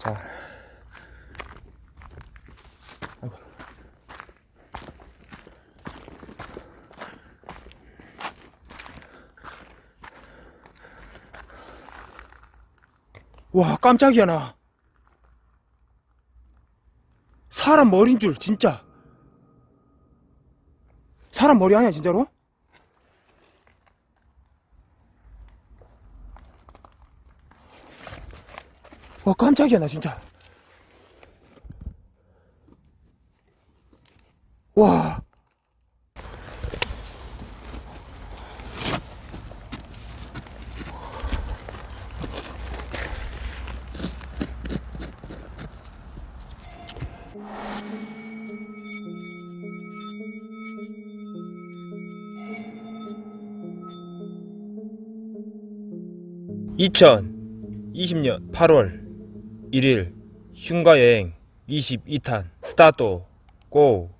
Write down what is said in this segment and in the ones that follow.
자. 아이고. 와, 깜짝이야, 나. 사람 머리인 줄, 진짜. 사람 머리 아니야, 진짜로? 와, 깜짝이야, 나 진짜. 와. (2020년 8월 1일) 흉가여행 22탄 스타트 고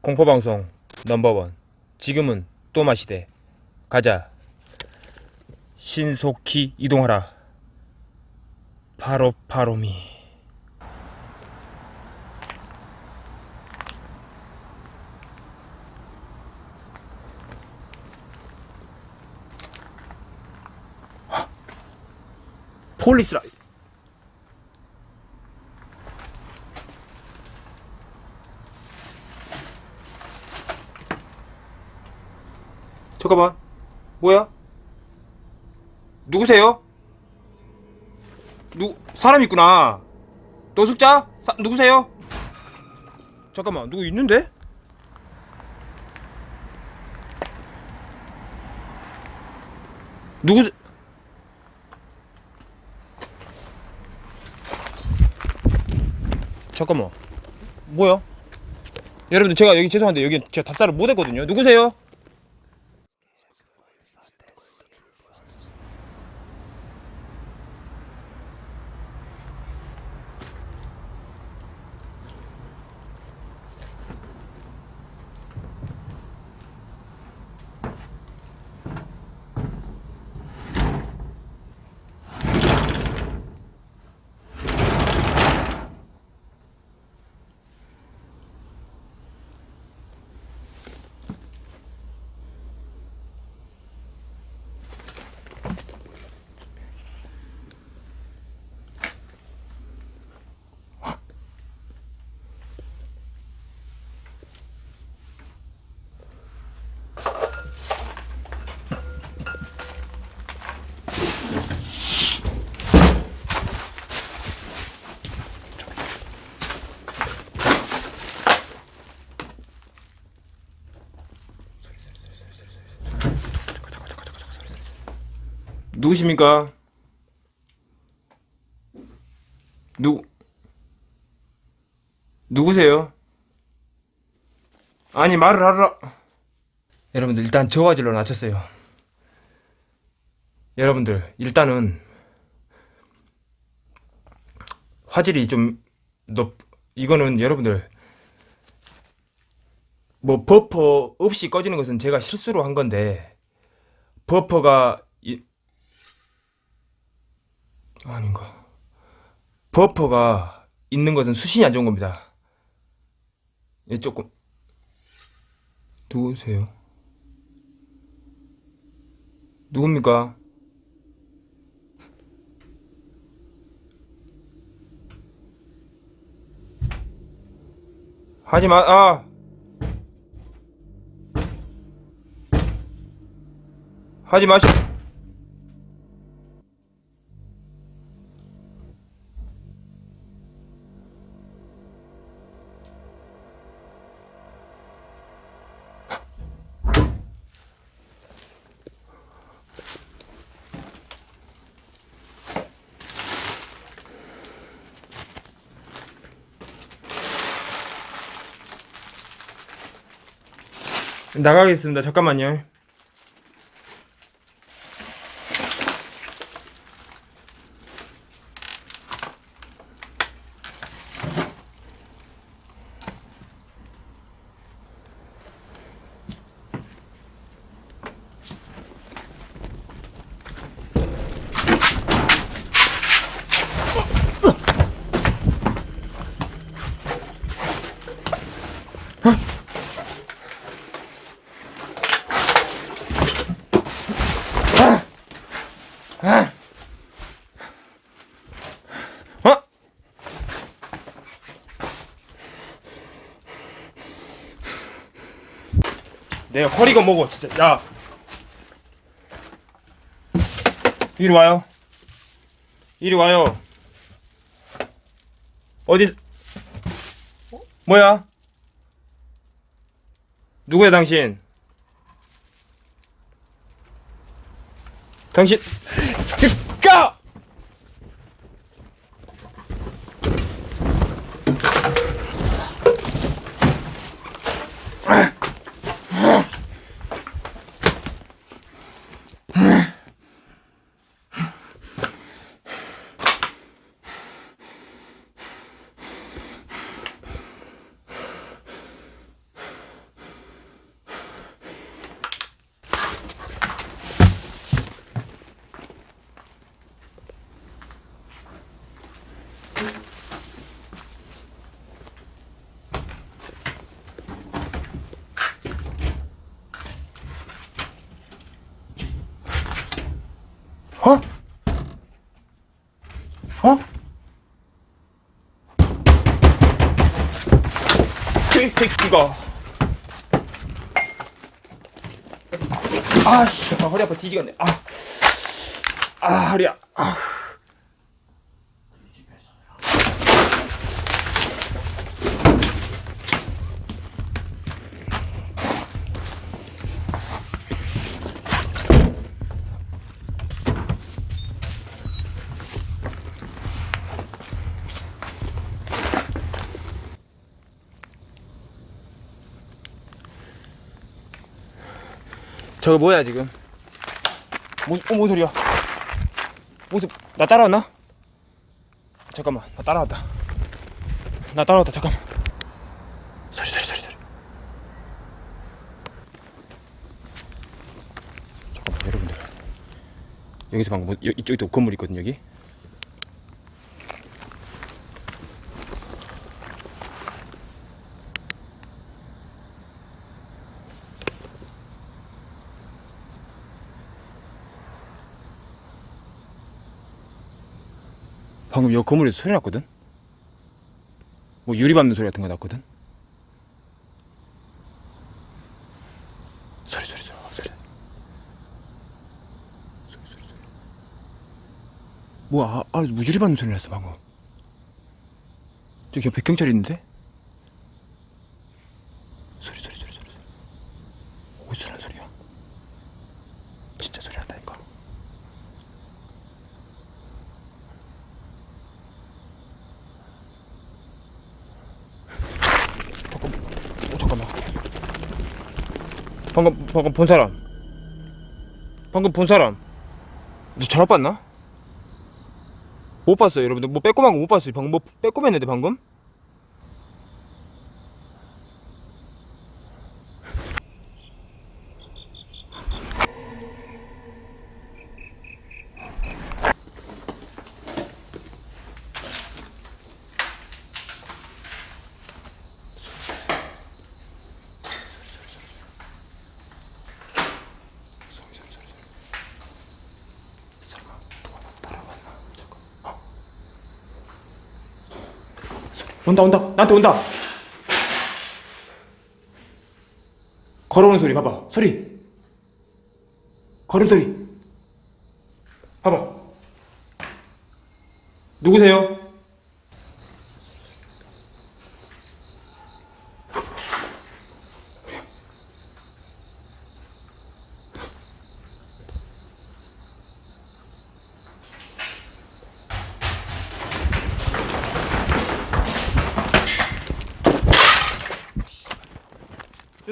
공포방송 넘버원. 지금은 또 마시대. 가자. 신속히 이동하라. 바로 바로미. 폴리스라 잠깐만 뭐야? 누구세요? 누 사람 있구나 노숙자? 사, 누구세요? 잠깐만 누구 있는데? 누구 잠깐만 뭐야? 여러분들 제가 여기 죄송한데 여기 제가 답사를 못했거든요 누구세요? 누구십니까? 누 누구세요? 아니 말을 하라 여러분들 일단 저화질로 낮췄어요 여러분들 일단은 화질이 좀 높 이거는 여러분들 뭐 버퍼 없이 꺼지는 것은 제가 실수로 한 건데 버퍼가 이, 아닌가. 버퍼가 있는 것은 수신이 안 좋은 겁니다. 예, 조금. 누구세요? 누굽니까? 하지 마, 아! 하지 마시, 나가겠습니다. 잠깐만요. 내가 허리가 먹어 진짜. 야. 이리 와요. 이리 와요. 어디 어? 뭐야? 누구야 당신? 당신 Huh? 어? 어? 이 새끼가 아, 씨, 아, 허리 아파 뒤지겠네. 아, 아 허리야. 아. 저거 뭐야 지금? 뭐, 어, 뭔 소리야? 무슨 나 따라왔나? 잠깐만 나 따라왔다 나 따라왔다 잠깐만 소리 소리 소리 소리 잠깐만 여러분들 여기서 방금 뭐, 여- 이쪽에도 건물 있거든 여기 방금 여 건물에서 소리 났거든? 뭐 유리 밟는 소리 같은 거 났거든? 소리 소리 소리 소리 소리 소리 소리 뭐야 아, 아, 뭐 유리 밟는 소리 났어 방금 저기 백경찰 있는데? 소리 소리 소리 소리 소리 어디서 나는 소리야 진짜 소리 난다니까 잠깐, 어, 잠깐만. 방금 본 사람. 방금 본 사람. 너 잘못 봤나? 못 봤어요, 여러분들. 뭐 빼꼼한 거 못 봤어요. 방금 뭐 빼꼼했는데 방금? 소리 소리 소리 소리. 설마 누가 나 따라왔나? 잠깐. 어. 소리. 온다 온다 나한테 온다. 걸어오는 소리 봐봐 소리. 걸음 소리. 봐봐. 누구세요?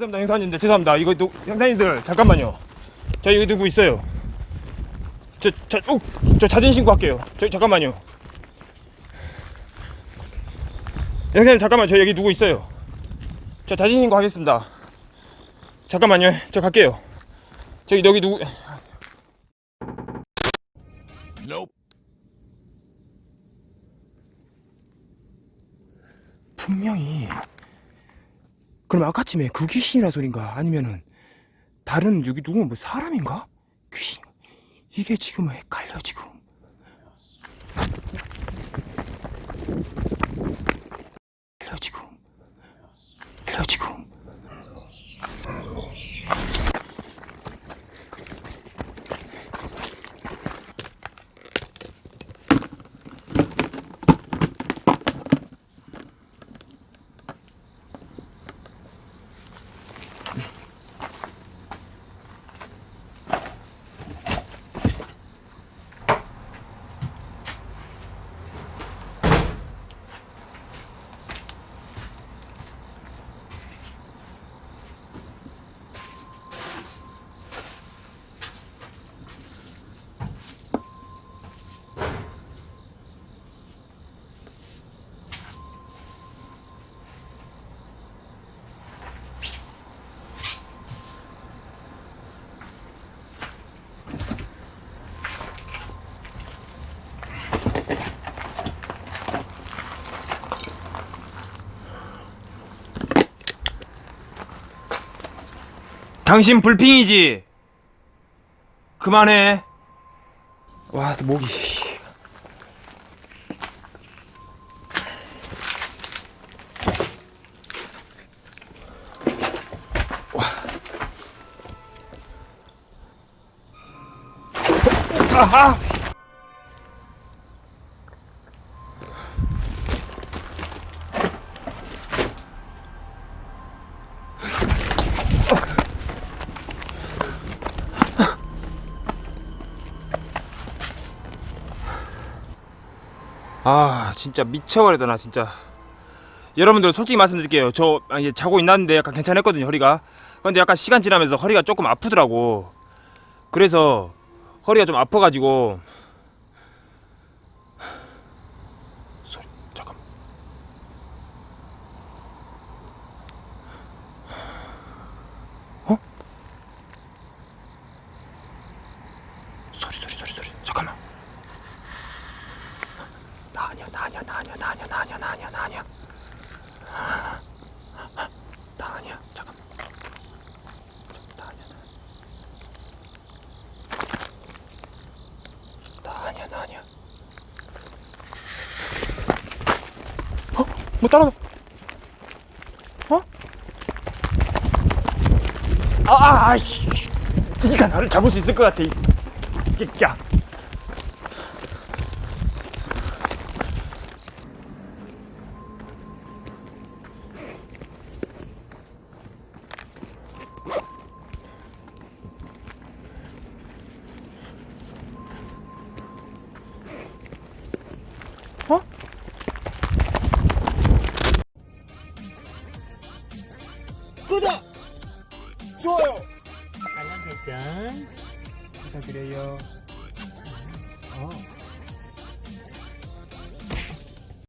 죄송합니다 형사님들. 죄송합니다. 이거 누, 형사님들 잠깐만요. 저 여기 누구 있어요? 저, 저, 어, 저 자진 신고할게요. 저 잠깐만요. 형사님 잠깐만. 저 여기 누구 있어요? 저 자진 신고하겠습니다. 잠깐만요. 저 갈게요. 저기 여기 누구? 분명히 그럼 아까쯤에 그 귀신이라 소린가? 아니면은 다른 여기 누구 뭐 사람인가? 귀신. 이게 지금 헷갈려 지금 헷갈려 지금 헷갈려 지금 당신 불핑이지? 그만해. 와, 또 목이. 와. 아하! 아 진짜 미쳐버리다 나 진짜. 여러분들 솔직히 말씀드릴게요. 저 아, 이제 자고 있는데 약간 괜찮았거든요 허리가. 근데 약간 시간 지나면서 허리가 조금 아프더라고. 그래서 허리가 좀 아파가지고 뭐 따라와 어? 아, 아, 아이씨 니가 나를 잡을 수 있을 것 같아 이 끼끼야